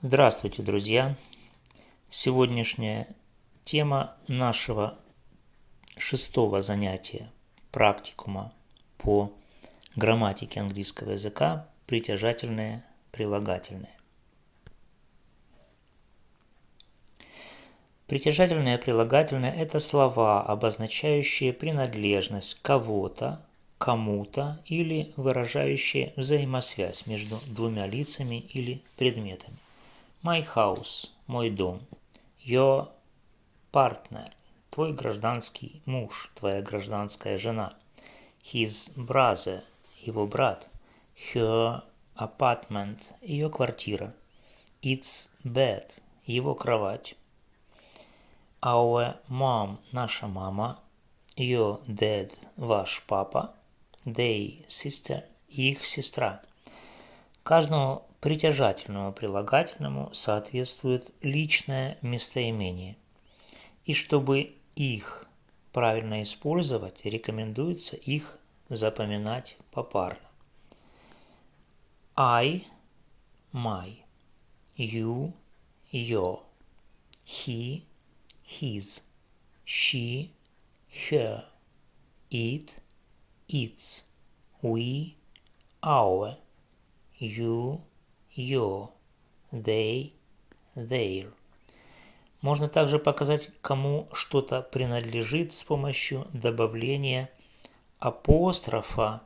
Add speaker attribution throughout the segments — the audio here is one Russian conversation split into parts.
Speaker 1: Здравствуйте, друзья! Сегодняшняя тема нашего шестого занятия практикума по грамматике английского языка притяжательное прилагательное. Притяжательное прилагательное – это слова, обозначающие принадлежность кого-то, кому-то или выражающие взаимосвязь между двумя лицами или предметами. My house – мой дом. Your partner – твой гражданский муж, твоя гражданская жена. His brother – его брат. Her apartment – ее квартира. Its bed – его кровать. Our mom – наша мама. Your dad – ваш папа. They – sister – их сестра. Каждому притяжательному прилагательному соответствует личное местоимение. И чтобы их правильно использовать, рекомендуется их запоминать попарно. I – my, you – your, he – his, she – her, it – its, we – our, you your, they, their. Можно также показать, кому что-то принадлежит с помощью добавления апострофа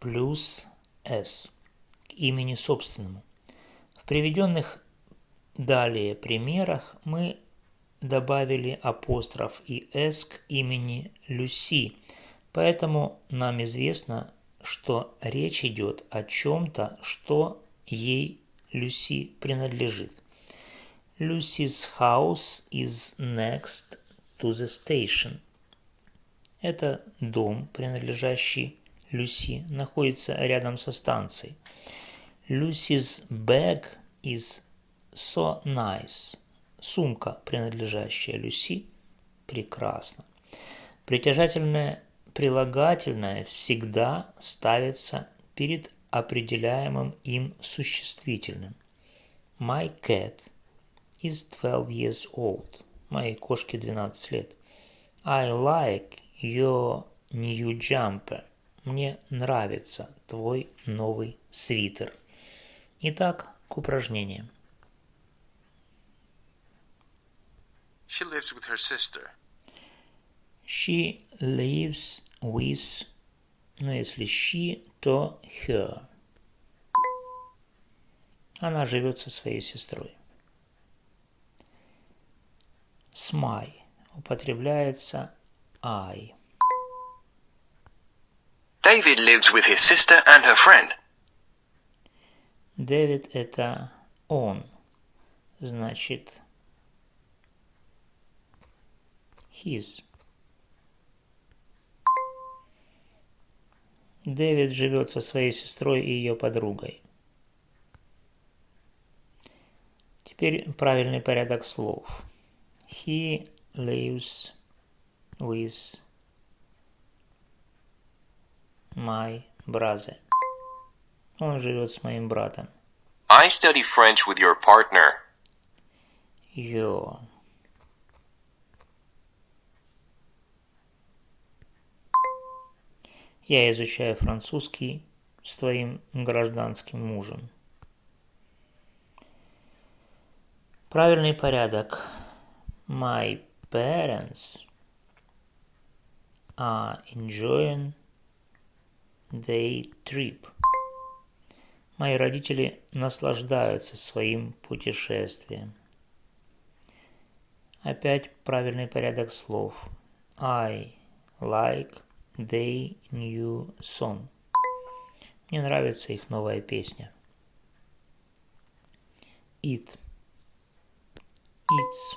Speaker 1: плюс s к имени собственному. В приведенных далее примерах мы добавили апостроф и s к имени Люси, поэтому нам известно, что речь идет о чем-то, что ей Люси принадлежит. Lucy's house is next to the station. Это дом, принадлежащий Люси, находится рядом со станцией. Lucy's bag is so nice. Сумка, принадлежащая Люси, прекрасно. Притяжательное прилагательное всегда ставится перед определяемым им существительным. My cat is 12 years old. Моей кошке 12 лет. I like your new jumper. Мне нравится твой новый свитер. Итак, к упражнениям.
Speaker 2: She lives with her sister.
Speaker 1: She lives with но если she, то her. Она живет со своей сестрой. С my употребляется I.
Speaker 2: David lives with his sister and her friend.
Speaker 1: Дэвид – это он. Значит, his. Дэвид живет со своей сестрой и ее подругой. Теперь правильный порядок слов. He lives with my brother. Он живет с моим братом.
Speaker 2: I study French with your partner.
Speaker 1: Your. Я изучаю французский с твоим гражданским мужем. Правильный порядок. My parents are enjoying their trip. Мои родители наслаждаются своим путешествием. Опять правильный порядок слов. I like They New Song. Мне нравится их новая песня. It. It's.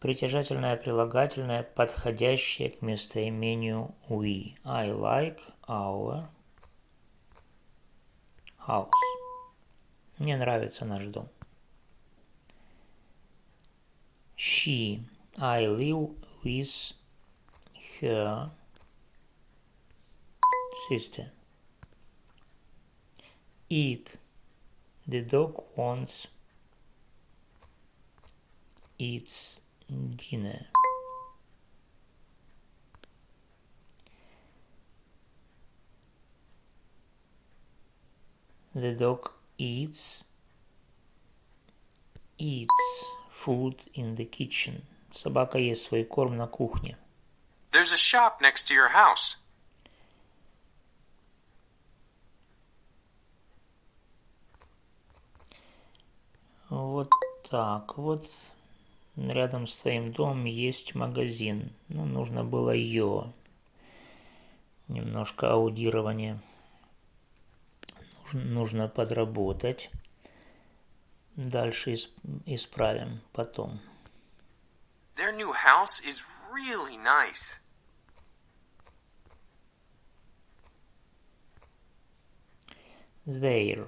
Speaker 1: Притяжательное прилагательное, подходящее к местоимению we. I like our house. Мне нравится наш дом. She. I live with her sister. eat. The dog wants its dinner. The dog eats eats food in the kitchen. Собака ест свой корм на кухне.
Speaker 2: There's a shop next to your house.
Speaker 1: Вот так вот. Рядом с твоим домом есть магазин. Ну, нужно было ее. Немножко аудирование. Нужно, нужно подработать. Дальше исп- исправим потом.
Speaker 2: Their new house is really nice.
Speaker 1: Their.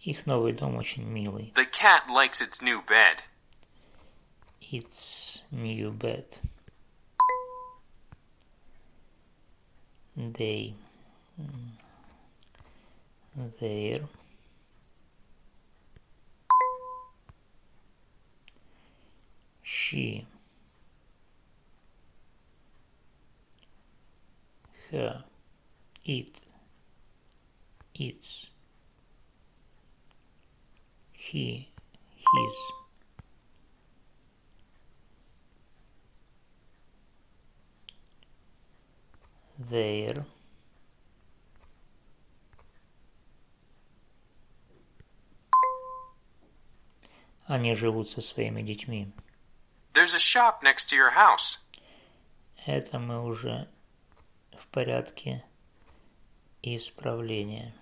Speaker 1: Их новый дом очень милый.
Speaker 2: The cat likes its new bed.
Speaker 1: It's new bed. They. Their. She. Her. It. Its. He. His. their Они живут со своими детьми.
Speaker 2: There's a shop next to your house.
Speaker 1: Это мы уже в порядке исправления.